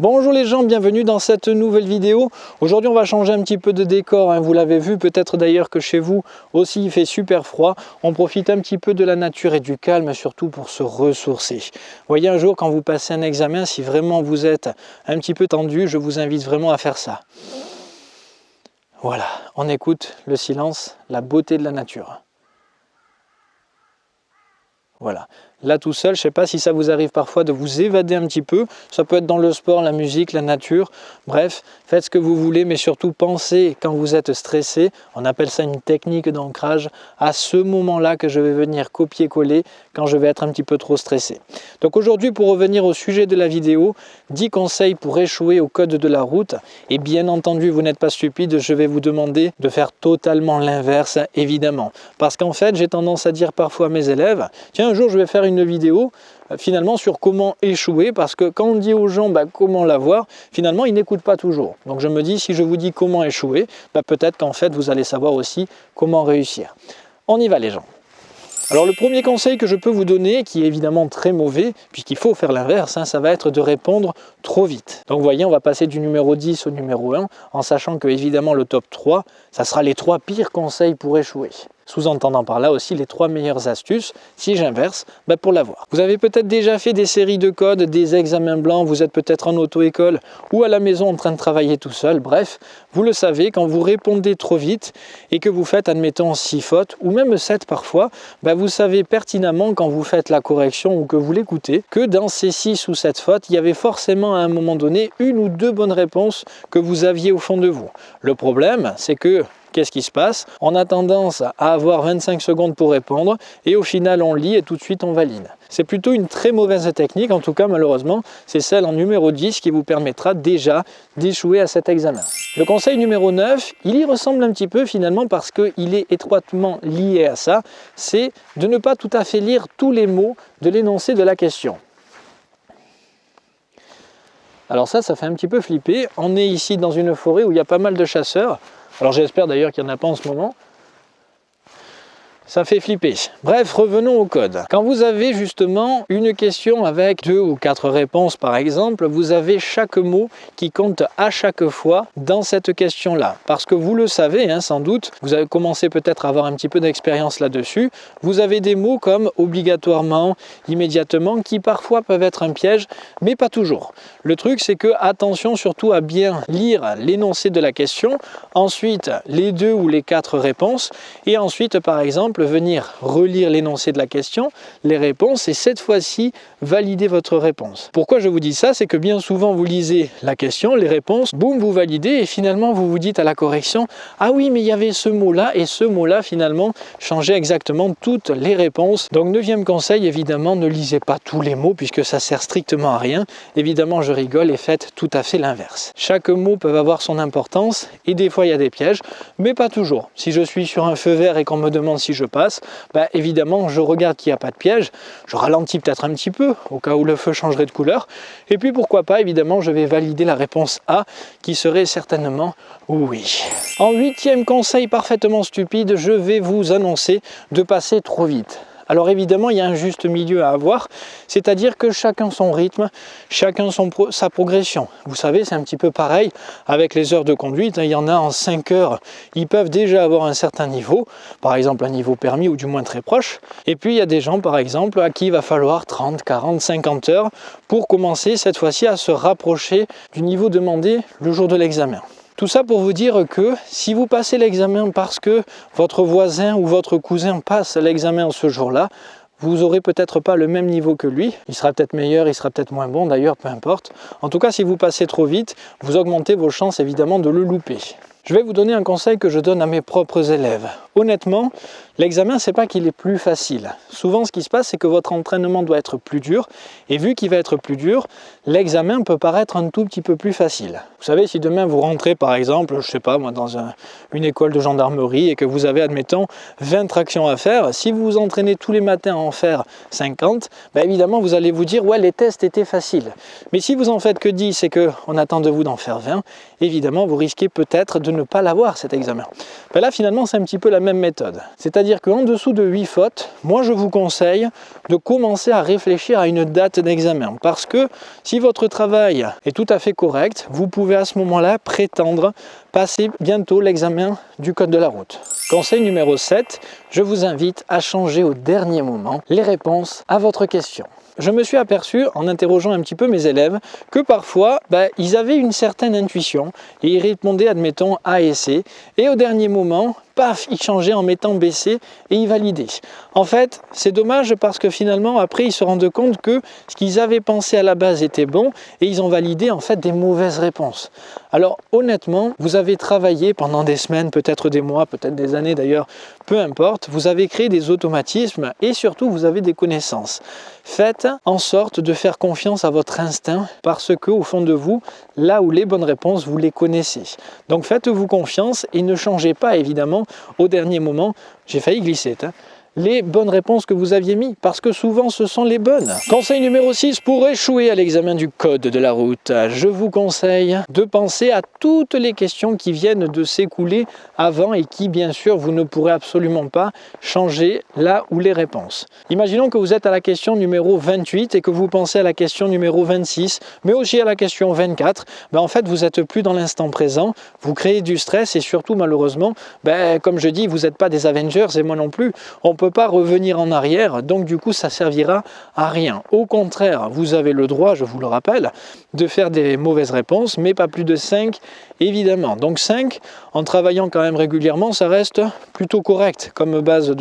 Bonjour les gens, bienvenue dans cette nouvelle vidéo. Aujourd'hui on va changer un petit peu de décor, hein. vous l'avez vu peut-être d'ailleurs que chez vous aussi il fait super froid. On profite un petit peu de la nature et du calme surtout pour se ressourcer. Voyez un jour quand vous passez un examen, si vraiment vous êtes un petit peu tendu, je vous invite vraiment à faire ça. Voilà, on écoute le silence, la beauté de la nature. Voilà, là tout seul, je ne sais pas si ça vous arrive parfois de vous évader un petit peu, ça peut être dans le sport, la musique, la nature, bref, faites ce que vous voulez, mais surtout pensez quand vous êtes stressé, on appelle ça une technique d'ancrage, à ce moment-là que je vais venir copier-coller quand je vais être un petit peu trop stressé. Donc aujourd'hui, pour revenir au sujet de la vidéo, 10 conseils pour échouer au code de la route, et bien entendu, vous n'êtes pas stupide, je vais vous demander de faire totalement l'inverse, évidemment, parce qu'en fait, j'ai tendance à dire parfois à mes élèves, tiens, un jour je vais faire une vidéo euh, finalement sur comment échouer parce que quand on dit aux gens bah, comment l'avoir, finalement ils n'écoutent pas toujours. Donc je me dis si je vous dis comment échouer, bah, peut-être qu'en fait vous allez savoir aussi comment réussir. On y va les gens. Alors le premier conseil que je peux vous donner, qui est évidemment très mauvais, puisqu'il faut faire l'inverse, hein, ça va être de répondre trop vite. Donc vous voyez, on va passer du numéro 10 au numéro 1, en sachant que évidemment le top 3, ça sera les trois pires conseils pour échouer sous-entendant par là aussi les trois meilleures astuces, si j'inverse, ben pour l'avoir. Vous avez peut-être déjà fait des séries de codes, des examens blancs, vous êtes peut-être en auto-école ou à la maison en train de travailler tout seul, bref, vous le savez, quand vous répondez trop vite et que vous faites, admettons, 6 fautes, ou même 7 parfois, ben vous savez pertinemment quand vous faites la correction ou que vous l'écoutez, que dans ces 6 ou 7 fautes, il y avait forcément à un moment donné une ou deux bonnes réponses que vous aviez au fond de vous. Le problème, c'est que qu'est-ce qui se passe On a tendance à avoir 25 secondes pour répondre et au final on lit et tout de suite on valide. C'est plutôt une très mauvaise technique, en tout cas malheureusement, c'est celle en numéro 10 qui vous permettra déjà d'échouer à cet examen. Le conseil numéro 9, il y ressemble un petit peu finalement parce qu'il est étroitement lié à ça, c'est de ne pas tout à fait lire tous les mots de l'énoncé de la question. Alors ça, ça fait un petit peu flipper. On est ici dans une forêt où il y a pas mal de chasseurs. Alors j'espère d'ailleurs qu'il n'y en a pas en ce moment ça fait flipper. Bref, revenons au code. Quand vous avez justement une question avec deux ou quatre réponses par exemple, vous avez chaque mot qui compte à chaque fois dans cette question-là. Parce que vous le savez hein, sans doute, vous avez commencé peut-être à avoir un petit peu d'expérience là-dessus, vous avez des mots comme obligatoirement, immédiatement, qui parfois peuvent être un piège, mais pas toujours. Le truc c'est que attention surtout à bien lire l'énoncé de la question, ensuite les deux ou les quatre réponses, et ensuite par exemple venir relire l'énoncé de la question, les réponses, et cette fois-ci valider votre réponse. Pourquoi je vous dis ça? C'est que bien souvent vous lisez la question, les réponses, boum, vous validez, et finalement vous vous dites à la correction, ah oui, mais il y avait ce mot-là, et ce mot-là finalement changeait exactement toutes les réponses. Donc neuvième conseil, évidemment, ne lisez pas tous les mots, puisque ça sert strictement à rien. Évidemment, je rigole et faites tout à fait l'inverse. Chaque mot peut avoir son importance, et des fois il y a des pièges, mais pas toujours. Si je suis sur un feu vert et qu'on me demande si je passe, bah, évidemment, je regarde qu'il n'y a pas de piège, je ralentis peut-être un petit peu, au cas où le feu changerait de couleur, et puis pourquoi pas, évidemment, je vais valider la réponse A, qui serait certainement oui. En huitième conseil parfaitement stupide, je vais vous annoncer de passer trop vite. Alors évidemment, il y a un juste milieu à avoir, c'est-à-dire que chacun son rythme, chacun sa progression. Vous savez, c'est un petit peu pareil avec les heures de conduite. Il y en a en 5 heures, ils peuvent déjà avoir un certain niveau, par exemple un niveau permis ou du moins très proche. Et puis il y a des gens, par exemple, à qui il va falloir 30, 40, 50 heures pour commencer cette fois-ci à se rapprocher du niveau demandé le jour de l'examen. Tout ça pour vous dire que si vous passez l'examen parce que votre voisin ou votre cousin passe l'examen ce jour-là, vous aurez peut-être pas le même niveau que lui, il sera peut-être meilleur, il sera peut-être moins bon d'ailleurs, peu importe. En tout cas, si vous passez trop vite, vous augmentez vos chances évidemment de le louper. Je vais vous donner un conseil que je donne à mes propres élèves. Honnêtement, l'examen, c'est pas qu'il est plus facile. Souvent, ce qui se passe, c'est que votre entraînement doit être plus dur. Et vu qu'il va être plus dur, l'examen peut paraître un tout petit peu plus facile. Vous savez, si demain vous rentrez, par exemple, je sais pas moi, dans une école de gendarmerie et que vous avez, admettons, 20 tractions à faire, si vous vous entraînez tous les matins à en faire 50, ben évidemment, vous allez vous dire, ouais, les tests étaient faciles. Mais si vous en faites que 10 et qu'on attend de vous d'en faire 20, évidemment, vous risquez peut-être de de ne pas l'avoir cet examen ben Là finalement c'est un petit peu la même méthode. C'est-à-dire qu'en dessous de 8 fautes, moi je vous conseille de commencer à réfléchir à une date d'examen. Parce que si votre travail est tout à fait correct, vous pouvez à ce moment-là prétendre passer bientôt l'examen du code de la route. Conseil numéro 7, je vous invite à changer au dernier moment les réponses à votre question. Je me suis aperçu en interrogeant un petit peu mes élèves que parfois bah, ils avaient une certaine intuition et ils répondaient admettons A et C. Et au dernier moment paf, il changeait en mettant BC et il validait. En fait, c'est dommage parce que finalement, après, ils se rendent compte que ce qu'ils avaient pensé à la base était bon et ils ont validé en fait des mauvaises réponses. Alors honnêtement, vous avez travaillé pendant des semaines, peut-être des mois, peut-être des années d'ailleurs, peu importe, vous avez créé des automatismes et surtout vous avez des connaissances. Faites en sorte de faire confiance à votre instinct parce que au fond de vous, là où les bonnes réponses, vous les connaissez. Donc faites-vous confiance et ne changez pas évidemment au dernier moment. J'ai failli glisser. Hein les bonnes réponses que vous aviez mis, parce que souvent ce sont les bonnes. Conseil numéro 6, pour échouer à l'examen du code de la route, je vous conseille de penser à toutes les questions qui viennent de s'écouler avant et qui bien sûr vous ne pourrez absolument pas changer là où les réponses. Imaginons que vous êtes à la question numéro 28 et que vous pensez à la question numéro 26, mais aussi à la question 24, ben en fait vous n'êtes plus dans l'instant présent, vous créez du stress et surtout malheureusement, ben, comme je dis, vous n'êtes pas des Avengers et moi non plus, pas revenir en arrière, donc du coup ça servira à rien. Au contraire, vous avez le droit, je vous le rappelle, de faire des mauvaises réponses, mais pas plus de 5 évidemment. Donc 5, en travaillant quand même régulièrement, ça reste plutôt correct comme base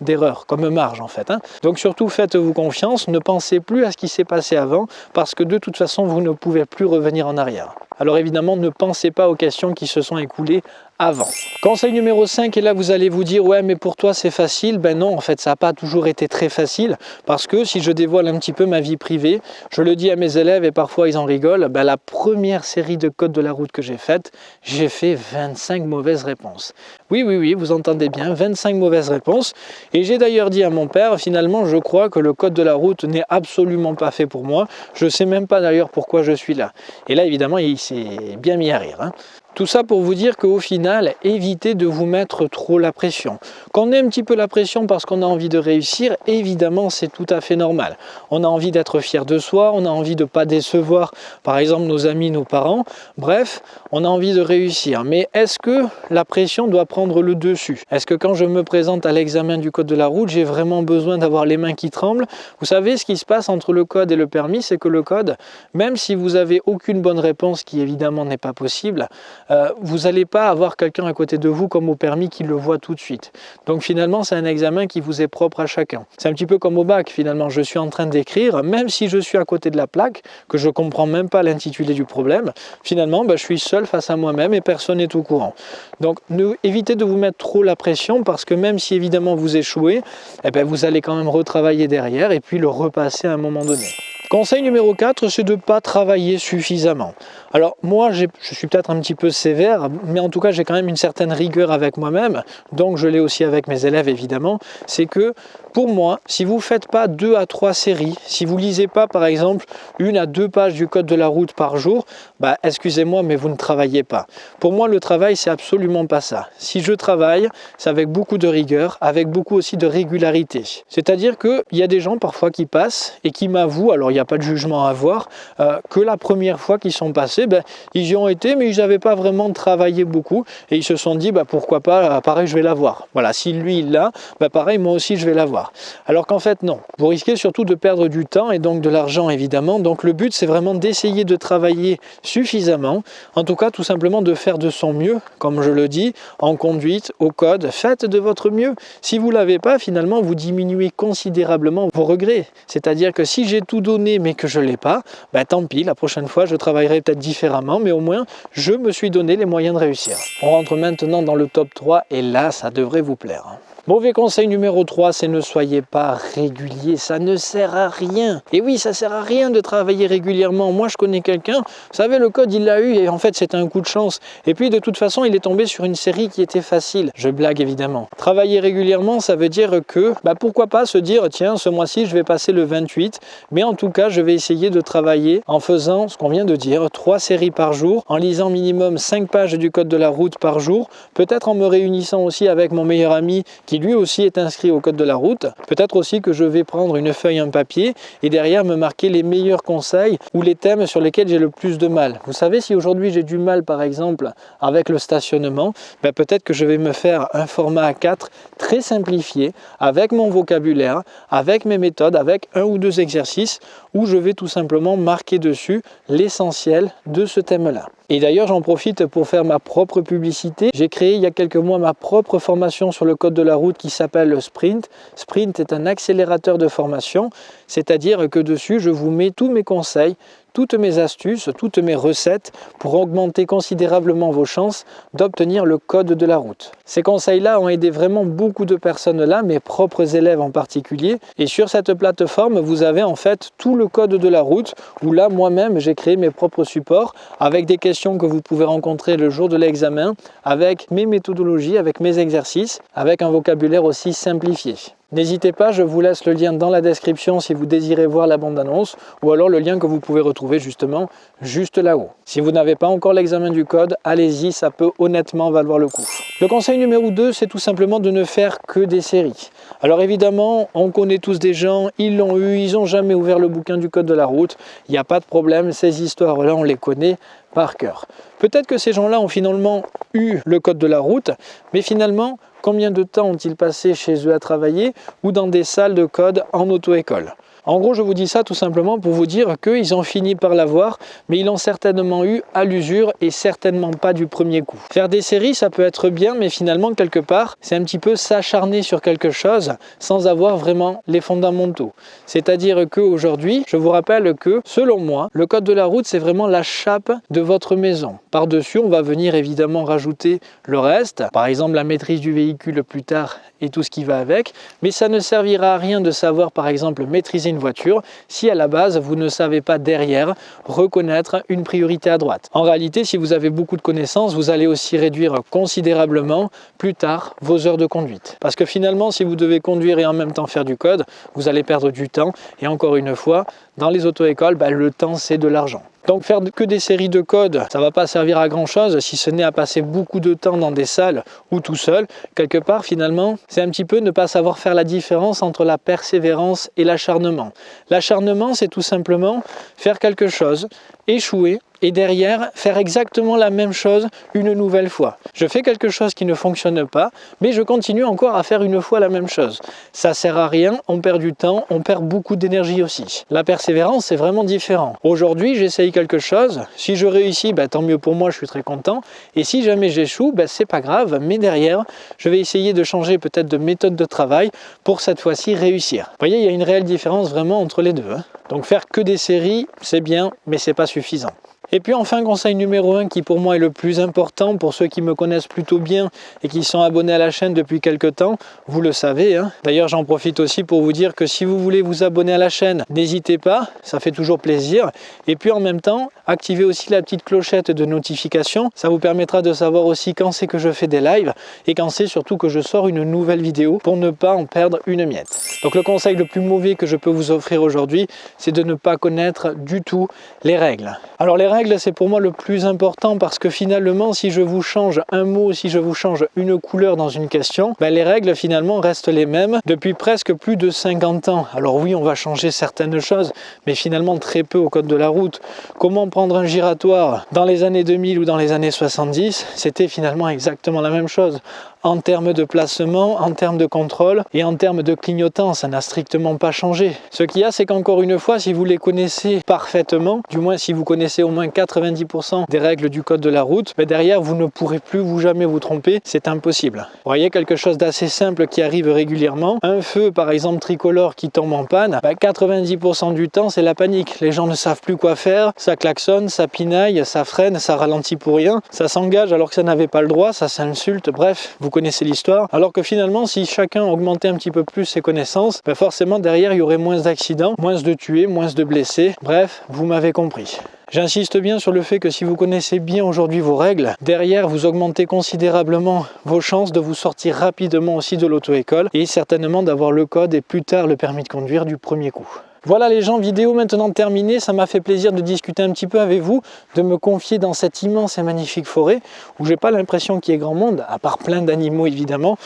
d'erreur, comme marge en fait. Hein. Donc surtout faites-vous confiance, ne pensez plus à ce qui s'est passé avant, parce que de toute façon vous ne pouvez plus revenir en arrière. Alors évidemment, ne pensez pas aux questions qui se sont écoulées avant. Conseil numéro 5, et là vous allez vous dire, ouais mais pour toi c'est facile. Ben non, en fait ça n'a pas toujours été très facile, parce que si je dévoile un petit peu ma vie privée, je le dis à mes élèves et parfois ils en rigolent, ben, la première série de codes de la route que j'ai faite, j'ai fait 25 mauvaises réponses. Oui, oui, oui, vous entendez bien, 25 mauvaises réponses. Et j'ai d'ailleurs dit à mon père, finalement je crois que le code de la route n'est absolument pas fait pour moi. Je ne sais même pas d'ailleurs pourquoi je suis là. Et là évidemment il s'est bien mis à rire. Hein. Tout ça pour vous dire qu'au final, évitez de vous mettre trop la pression. Quand on ait un petit peu la pression parce qu'on a envie de réussir, évidemment c'est tout à fait normal. On a envie d'être fier de soi, on a envie de ne pas décevoir par exemple nos amis, nos parents. Bref, on a envie de réussir. Mais est-ce que la pression doit prendre le dessus? Est-ce que quand je me présente à l'examen du code de la route, j'ai vraiment besoin d'avoir les mains qui tremblent? Vous savez ce qui se passe entre le code et le permis, c'est que le code, même si vous avez aucune bonne réponse, qui évidemment n'est pas possible, euh, vous n'allez pas avoir quelqu'un à côté de vous comme au permis qui le voit tout de suite. Donc finalement, c'est un examen qui vous est propre à chacun. C'est un petit peu comme au bac, finalement. Je suis en train d'écrire, même si je suis à côté de la plaque, que je ne comprends même pas l'intitulé du problème, finalement, bah, je suis seul face à moi-même et personne n'est au courant. Donc évitez de vous mettre trop la pression parce que même si évidemment vous échouez, eh ben, vous allez quand même retravailler derrière et puis le repasser à un moment donné. Conseil numéro 4, c'est de ne pas travailler suffisamment. Alors moi, je suis peut-être un petit peu sévère, mais en tout cas, j'ai quand même une certaine rigueur avec moi-même, donc je l'ai aussi avec mes élèves évidemment, c'est que pour moi, si vous ne faites pas deux à trois séries, si vous lisez pas par exemple une à deux pages du code de la route par jour, bah excusez-moi, mais vous ne travaillez pas. Pour moi, le travail, c'est absolument pas ça. Si je travaille, c'est avec beaucoup de rigueur, avec beaucoup aussi de régularité. C'est-à-dire qu'il y a des gens parfois qui passent et qui m'avouent, alors n'y a pas de jugement à avoir, euh, que la première fois qu'ils sont passés, ben, ils y ont été, mais ils n'avaient pas vraiment travaillé beaucoup et ils se sont dit, bah, pourquoi pas, pareil, je vais l'avoir. Voilà, si lui il l'a, bah, pareil, moi aussi je vais l'avoir. Alors qu'en fait non, vous risquez surtout de perdre du temps et donc de l'argent évidemment. Donc le but c'est vraiment d'essayer de travailler suffisamment, en tout cas tout simplement de faire de son mieux, comme je le dis, en conduite, au code, faites de votre mieux. Si vous ne l'avez pas, finalement vous diminuez considérablement vos regrets. C'est-à-dire que si j'ai tout donné mais que je l'ai pas, ben, tant pis, la prochaine fois je travaillerai peut-être différemment, mais au moins je me suis donné les moyens de réussir. On rentre maintenant dans le top 3 et là ça devrait vous plaire. Mauvais conseil numéro 3, c'est ne soyez pas régulier, ça ne sert à rien. Et oui, ça sert à rien de travailler régulièrement. Moi, je connais quelqu'un, vous savez, le code, il l'a eu et en fait, c'était un coup de chance. Et puis, de toute façon, il est tombé sur une série qui était facile. Je blague évidemment. Travailler régulièrement, ça veut dire que, bah, pourquoi pas se dire, tiens, ce mois-ci, je vais passer le 28, mais en tout cas, je vais essayer de travailler en faisant ce qu'on vient de dire, trois séries par jour, en lisant minimum 5 pages du code de la route par jour, peut-être en me réunissant aussi avec mon meilleur ami qui lui aussi est inscrit au code de la route, peut-être aussi que je vais prendre une feuille, un papier et derrière me marquer les meilleurs conseils ou les thèmes sur lesquels j'ai le plus de mal. Vous savez, si aujourd'hui j'ai du mal par exemple avec le stationnement, ben peut-être que je vais me faire un format A4 très simplifié avec mon vocabulaire, avec mes méthodes, avec un ou deux exercices où je vais tout simplement marquer dessus l'essentiel de ce thème-là. Et d'ailleurs, j'en profite pour faire ma propre publicité. J'ai créé il y a quelques mois ma propre formation sur le code de la route qui s'appelle Sprint. Sprint est un accélérateur de formation, c'est-à-dire que dessus, je vous mets tous mes conseils, toutes mes astuces, toutes mes recettes pour augmenter considérablement vos chances d'obtenir le code de la route. Ces conseils-là ont aidé vraiment beaucoup de personnes là, mes propres élèves en particulier. Et sur cette plateforme, vous avez en fait tout le code de la route où là, moi-même, j'ai créé mes propres supports avec des questions que vous pouvez rencontrer le jour de l'examen, avec mes méthodologies, avec mes exercices, avec un vocabulaire aussi simplifié. N'hésitez pas, je vous laisse le lien dans la description si vous désirez voir la bande-annonce ou alors le lien que vous pouvez retrouver justement juste là-haut. Si vous n'avez pas encore l'examen du code, allez-y, ça peut honnêtement valoir le coup. Le conseil numéro 2, c'est tout simplement de ne faire que des séries. Alors évidemment, on connaît tous des gens, ils l'ont eu, ils n'ont jamais ouvert le bouquin du code de la route, il n'y a pas de problème, ces histoires-là, on les connaît par cœur. Peut-être que ces gens-là ont finalement eu le code de la route, mais finalement, combien de temps ont-ils passé chez eux à travailler ou dans des salles de code en auto-école? En gros, je vous dis ça tout simplement pour vous dire qu'ils ont fini par l'avoir, mais ils l'ont certainement eu à l'usure et certainement pas du premier coup. Faire des séries, ça peut être bien, mais finalement, quelque part, c'est un petit peu s'acharner sur quelque chose sans avoir vraiment les fondamentaux. C'est-à-dire qu'aujourd'hui, je vous rappelle que, selon moi, le code de la route, c'est vraiment la chape de votre maison. Par-dessus, on va venir évidemment rajouter le reste, par exemple la maîtrise du véhicule plus tard et tout ce qui va avec, mais ça ne servira à rien de savoir par exemple maîtriser une voiture si à la base vous ne savez pas derrière reconnaître une priorité à droite. En réalité, si vous avez beaucoup de connaissances, vous allez aussi réduire considérablement plus tard vos heures de conduite. Parce que finalement, si vous devez conduire et en même temps faire du code, vous allez perdre du temps et encore une fois, dans les auto-écoles, bah, le temps c'est de l'argent. Donc faire que des séries de codes, ça va pas servir à grand chose si ce n'est à passer beaucoup de temps dans des salles ou tout seul. Quelque part finalement, c'est un petit peu ne pas savoir faire la différence entre la persévérance et l'acharnement. L'acharnement, c'est tout simplement faire quelque chose, échouer, et derrière faire exactement la même chose une nouvelle fois. Je fais quelque chose qui ne fonctionne pas, mais je continue encore à faire une fois la même chose. Ça sert à rien, on perd du temps, on perd beaucoup d'énergie aussi. La persévérance, c'est vraiment différent. Aujourd'hui, j'essaye quelque chose. Si je réussis, bah, tant mieux pour moi, je suis très content. Et si jamais j'échoue, bah, c'est pas grave, mais derrière, je vais essayer de changer peut-être de méthode de travail pour cette fois-ci réussir. Vous voyez, il y a une réelle différence vraiment entre les deux. Hein. Donc faire que des séries, c'est bien, mais c'est pas suffisant. Et puis enfin, conseil numéro 1 qui pour moi est le plus important pour ceux qui me connaissent plutôt bien et qui sont abonnés à la chaîne depuis quelques temps, vous le savez. Hein. D'ailleurs, j'en profite aussi pour vous dire que si vous voulez vous abonner à la chaîne, n'hésitez pas, ça fait toujours plaisir. Et puis en même temps, activez aussi la petite clochette de notification, ça vous permettra de savoir aussi quand c'est que je fais des lives et quand c'est surtout que je sors une nouvelle vidéo pour ne pas en perdre une miette. Donc le conseil le plus mauvais que je peux vous offrir aujourd'hui, c'est de ne pas connaître du tout les règles. Alors les règles c'est pour moi le plus important parce que finalement, si je vous change un mot, si je vous change une couleur dans une question, ben, les règles finalement restent les mêmes depuis presque plus de 50 ans. Alors oui, on va changer certaines choses, mais finalement très peu au code de la route. Comment prendre un giratoire dans les années 2000 ou dans les années 70, c'était finalement exactement la même chose en termes de placement, en termes de contrôle et en termes de clignotant, ça n'a strictement pas changé. Ce qu'il y a, c'est qu'encore une fois, si vous les connaissez parfaitement, du moins si vous connaissez au moins 90% des règles du code de la route, mais derrière, vous ne pourrez plus vous jamais vous tromper, c'est impossible. Vous voyez quelque chose d'assez simple qui arrive régulièrement, un feu par exemple tricolore qui tombe en panne, 90% bah, du temps c'est la panique, les gens ne savent plus quoi faire, ça klaxonne, ça pinaille, ça freine, ça ralentit pour rien, ça s'engage alors que ça n'avait pas le droit, ça s'insulte, bref, connaissez l'histoire. Alors que finalement, si chacun augmentait un petit peu plus ses connaissances, ben forcément derrière, il y aurait moins d'accidents, moins de tués, moins de blessés. Bref, vous m'avez compris. J'insiste bien sur le fait que si vous connaissez bien aujourd'hui vos règles, derrière vous augmentez considérablement vos chances de vous sortir rapidement aussi de l'auto-école et certainement d'avoir le code et plus tard le permis de conduire du premier coup. Voilà les gens, vidéo maintenant terminée, ça m'a fait plaisir de discuter un petit peu avec vous, de me confier dans cette immense et magnifique forêt où j'ai pas l'impression qu'il y ait grand monde, à part plein d'animaux évidemment.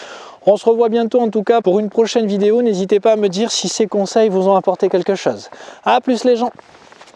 On se revoit bientôt en tout cas pour une prochaine vidéo, n'hésitez pas à me dire si ces conseils vous ont apporté quelque chose. A plus les gens